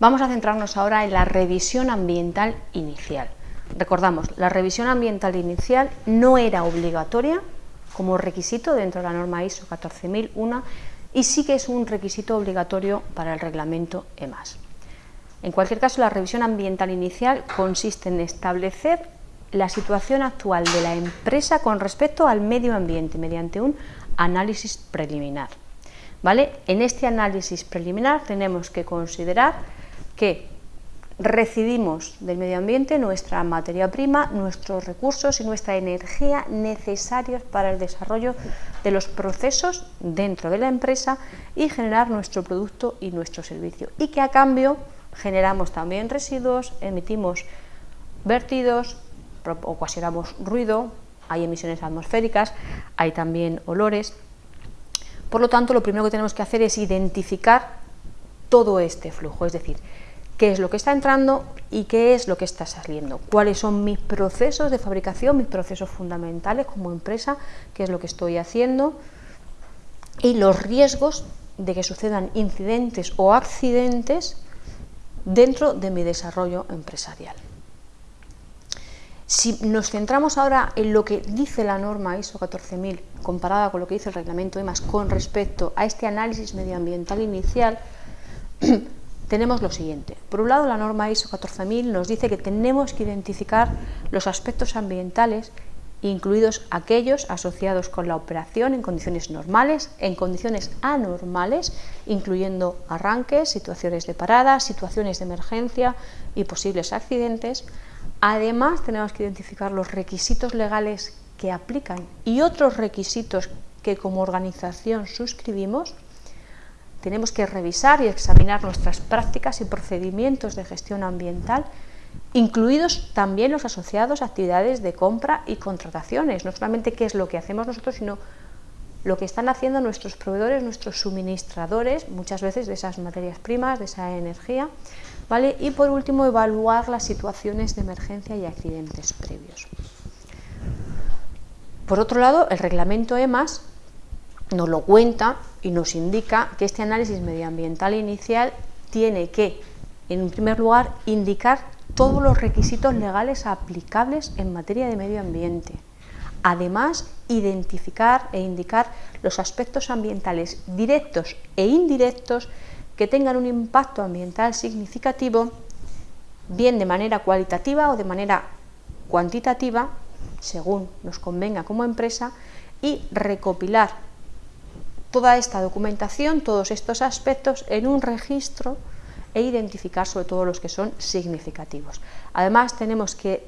Vamos a centrarnos ahora en la revisión ambiental inicial. Recordamos, la revisión ambiental inicial no era obligatoria como requisito dentro de la norma ISO 14001 y sí que es un requisito obligatorio para el reglamento EMAS. En cualquier caso, la revisión ambiental inicial consiste en establecer la situación actual de la empresa con respecto al medio ambiente mediante un análisis preliminar. ¿Vale? En este análisis preliminar tenemos que considerar que recibimos del medio ambiente nuestra materia prima, nuestros recursos y nuestra energía necesarios para el desarrollo de los procesos dentro de la empresa y generar nuestro producto y nuestro servicio. Y que a cambio generamos también residuos, emitimos vertidos, ocasionamos ruido, hay emisiones atmosféricas, hay también olores. Por lo tanto, lo primero que tenemos que hacer es identificar todo este flujo, es decir, qué es lo que está entrando y qué es lo que está saliendo, cuáles son mis procesos de fabricación, mis procesos fundamentales como empresa, qué es lo que estoy haciendo y los riesgos de que sucedan incidentes o accidentes dentro de mi desarrollo empresarial. Si nos centramos ahora en lo que dice la norma ISO 14000 comparada con lo que dice el reglamento EMAS con respecto a este análisis medioambiental inicial, tenemos lo siguiente. Por un lado, la norma ISO 14000 nos dice que tenemos que identificar los aspectos ambientales incluidos aquellos asociados con la operación en condiciones normales, en condiciones anormales, incluyendo arranques, situaciones de parada, situaciones de emergencia y posibles accidentes. Además, tenemos que identificar los requisitos legales que aplican y otros requisitos que como organización suscribimos. Tenemos que revisar y examinar nuestras prácticas y procedimientos de gestión ambiental incluidos también los asociados a actividades de compra y contrataciones, no solamente qué es lo que hacemos nosotros, sino lo que están haciendo nuestros proveedores, nuestros suministradores, muchas veces de esas materias primas, de esa energía, ¿vale? y por último evaluar las situaciones de emergencia y accidentes previos. Por otro lado, el reglamento EMAS nos lo cuenta y nos indica que este análisis medioambiental inicial tiene que, en primer lugar, indicar todos los requisitos legales aplicables en materia de medio ambiente. Además, identificar e indicar los aspectos ambientales directos e indirectos que tengan un impacto ambiental significativo, bien de manera cualitativa o de manera cuantitativa, según nos convenga como empresa, y recopilar toda esta documentación, todos estos aspectos en un registro e identificar sobre todo los que son significativos. Además tenemos que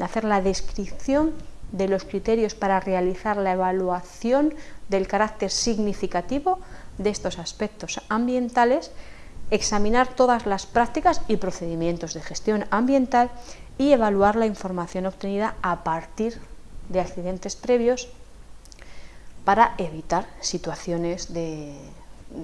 hacer la descripción de los criterios para realizar la evaluación del carácter significativo de estos aspectos ambientales, examinar todas las prácticas y procedimientos de gestión ambiental y evaluar la información obtenida a partir de accidentes previos para evitar situaciones de,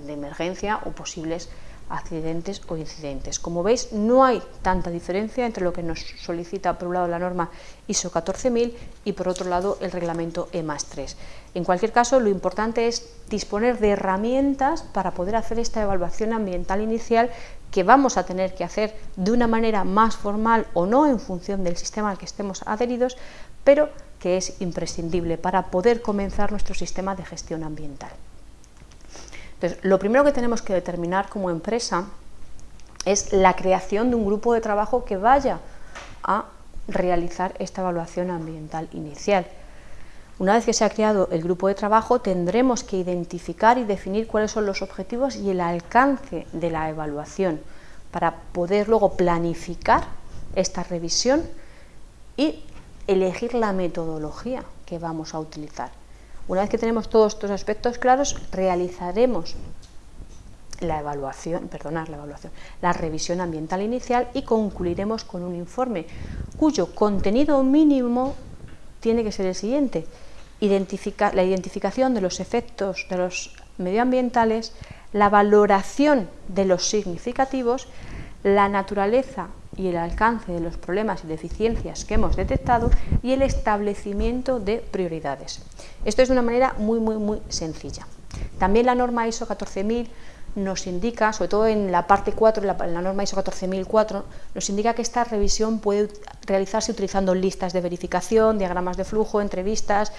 emergencia o posibles accidentes o incidentes. Como veis, no hay tanta diferencia entre lo que nos solicita por un lado la norma ISO 14000 y por otro lado el reglamento EMAS 3. En cualquier caso, lo importante es disponer de herramientas para poder hacer esta evaluación ambiental inicial que vamos a tener que hacer de una manera más formal o no en función del sistema al que estemos adheridos, pero que es imprescindible para poder comenzar nuestro sistema de gestión ambiental. Entonces, lo primero que tenemos que determinar como empresa es la creación de un grupo de trabajo que vaya a realizar esta evaluación ambiental inicial. Una vez que se ha creado el grupo de trabajo, tendremos que identificar y definir cuáles son los objetivos y el alcance de la evaluación para poder luego planificar esta revisión y elegir la metodología que vamos a utilizar. Una vez que tenemos todos estos aspectos claros, realizaremos la evaluación, perdonar la evaluación, la revisión ambiental inicial y concluiremos con un informe cuyo contenido mínimo tiene que ser el siguiente, la identificación de los efectos de los medioambientales, la valoración de los significativos, la naturaleza y el alcance de los problemas y deficiencias que hemos detectado y el establecimiento de prioridades. Esto es de una manera muy, muy, muy sencilla. También la norma ISO 14000 nos indica, sobre todo en la parte 4, en la, norma ISO 14004, nos indica que esta revisión puede realizarse utilizando listas de verificación, diagramas de flujo, entrevistas,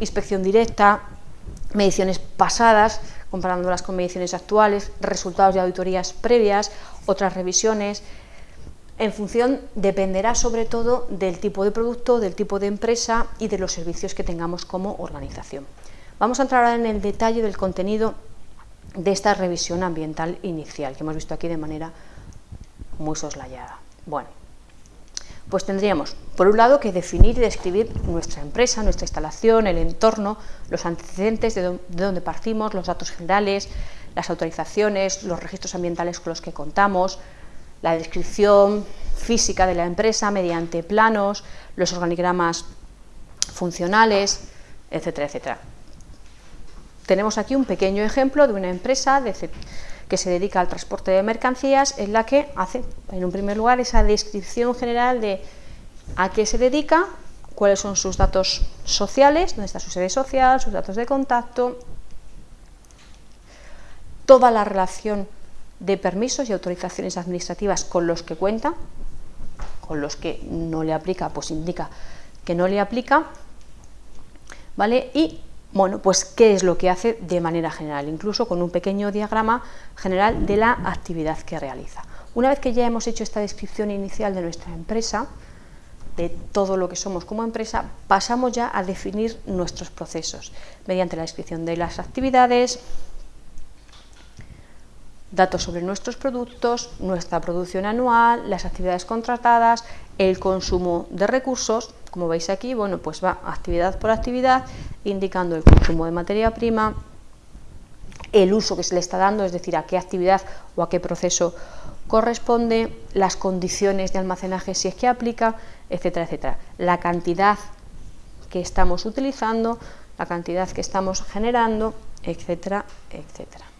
inspección directa, mediciones pasadas, comparándolas con mediciones actuales, resultados de auditorías previas, otras revisiones. En función, dependerá sobre todo del tipo de producto, del tipo de empresa y de los servicios que tengamos como organización. Vamos a entrar ahora en el detalle del contenido de esta revisión ambiental inicial que hemos visto aquí de manera muy soslayada. Bueno, pues tendríamos, por un lado, que definir y describir nuestra empresa, nuestra instalación, el entorno, los antecedentes de, dónde partimos, los datos generales, las autorizaciones, los registros ambientales con los que contamos, la descripción física de la empresa mediante planos, los organigramas funcionales, etcétera, etcétera. Tenemos aquí un pequeño ejemplo de una empresa que se dedica al transporte de mercancías en la que hace, en un primer lugar, esa descripción general de a qué se dedica, cuáles son sus datos sociales, dónde está su sede social, sus datos de contacto, toda la relación de permisos y autorizaciones administrativas con los que cuenta, con los que no le aplica, pues indica que no le aplica, ¿vale? Y bueno, pues qué es lo que hace de manera general, incluso con un pequeño diagrama general de la actividad que realiza. Una vez que ya hemos hecho esta descripción inicial de nuestra empresa, de todo lo que somos como empresa, pasamos ya a definir nuestros procesos mediante la descripción de las actividades, datos sobre nuestros productos, nuestra producción anual, las actividades contratadas, el consumo de recursos, como veis aquí, bueno, pues va actividad por actividad, indicando el consumo de materia prima, el uso que se le está dando, es decir, a qué actividad o a qué proceso corresponde, las condiciones de almacenaje si es que aplica, etcétera, etcétera. La cantidad que estamos utilizando, la cantidad que estamos generando, etcétera, etcétera.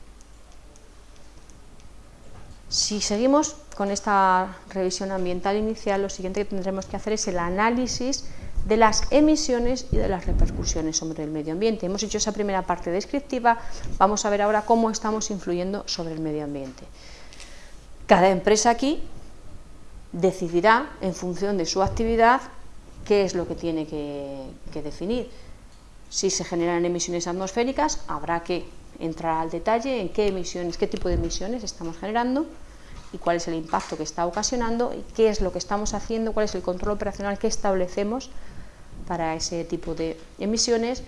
Si seguimos con esta revisión ambiental inicial, lo siguiente que tendremos que hacer es el análisis de las emisiones y de las repercusiones sobre el medio ambiente. Hemos hecho esa primera parte descriptiva, vamos a ver ahora cómo estamos influyendo sobre el medio ambiente. Cada empresa aquí decidirá, en función de su actividad, qué es lo que tiene que, que definir. Si se generan emisiones atmosféricas, habrá que entrar al detalle en qué emisiones, qué tipo de emisiones estamos generando, y cuál es el impacto que está ocasionando y qué es lo que estamos haciendo, cuál es el control operacional que establecemos para ese tipo de emisiones.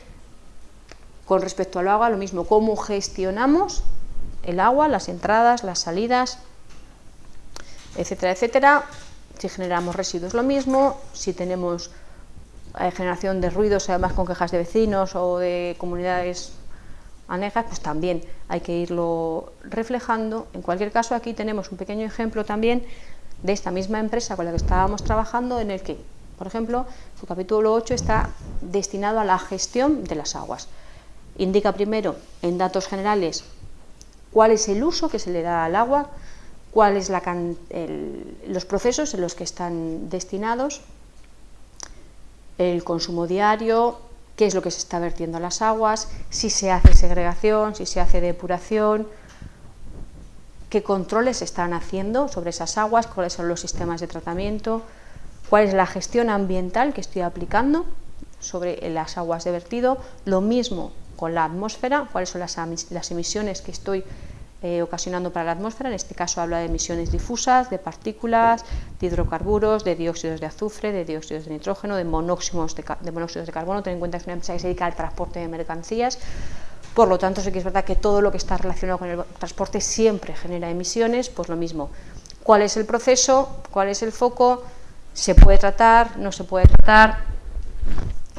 Con respecto al agua, lo mismo, cómo gestionamos el agua, las entradas, las salidas, etcétera, etcétera. Si generamos residuos, lo mismo. Si tenemos eh, generación de ruidos, además con quejas de vecinos o de comunidades anejas, pues también hay que irlo reflejando. En cualquier caso, aquí tenemos un pequeño ejemplo también de esta misma empresa con la que estábamos trabajando, en el que, por ejemplo, su capítulo 8 está destinado a la gestión de las aguas. Indica primero, en datos generales, cuál es el uso que se le da al agua, cuáles los procesos en los que están destinados, el consumo diario, qué es lo que se está vertiendo a las aguas, si se hace segregación, si se hace depuración, qué controles se están haciendo sobre esas aguas, cuáles son los sistemas de tratamiento, cuál es la gestión ambiental que estoy aplicando sobre las aguas de vertido, lo mismo con la atmósfera, cuáles son las, las emisiones que estoy eh, ocasionando para la atmósfera, en este caso habla de emisiones difusas, de partículas, de hidrocarburos, de dióxidos de azufre, de dióxidos de nitrógeno, de monóxidos de, monóxidos de carbono, ten en cuenta que es una empresa que se dedica al transporte de mercancías, por lo tanto sí que es verdad que todo lo que está relacionado con el transporte siempre genera emisiones, pues lo mismo, cuál es el proceso, cuál es el foco, se puede tratar, no se puede tratar,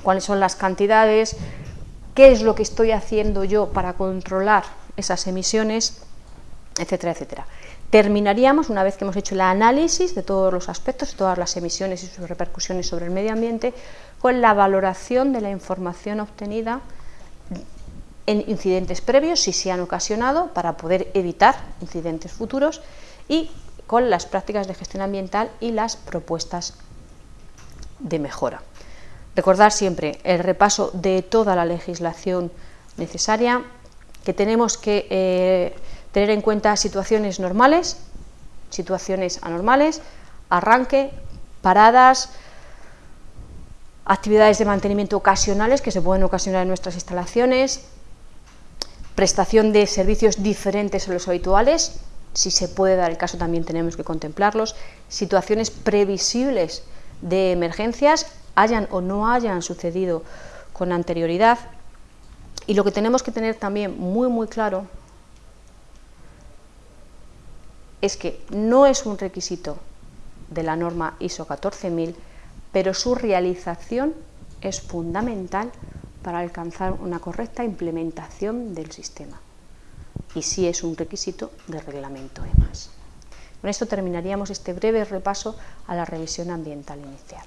cuáles son las cantidades, qué es lo que estoy haciendo yo para controlar esas emisiones etcétera, etcétera. Terminaríamos, una vez que hemos hecho el análisis de todos los aspectos, todas las emisiones y sus repercusiones sobre el medio ambiente, con la valoración de la información obtenida en incidentes previos, si se han ocasionado, para poder evitar incidentes futuros, y con las prácticas de gestión ambiental y las propuestas de mejora. Recordar siempre el repaso de toda la legislación necesaria, que tenemos que eh, tener en cuenta situaciones normales, situaciones anormales, arranque, paradas, actividades de mantenimiento ocasionales que se pueden ocasionar en nuestras instalaciones, prestación de servicios diferentes a los habituales, si se puede dar el caso también tenemos que contemplarlos, situaciones previsibles de emergencias, hayan o no hayan sucedido con anterioridad, y lo que tenemos que tener también muy muy claro es que no es un requisito de la norma ISO 14000 pero su realización es fundamental para alcanzar una correcta implementación del sistema y sí es un requisito del reglamento EMAS. Con esto terminaríamos este breve repaso a la revisión ambiental inicial.